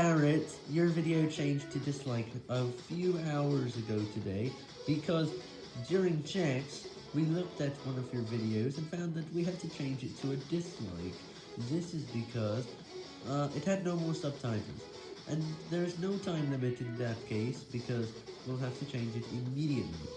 Parrot, your video changed to dislike a few hours ago today, because during checks, we looked at one of your videos and found that we had to change it to a dislike. This is because uh, it had no more subtitles, and there is no time limit in that case, because we'll have to change it immediately.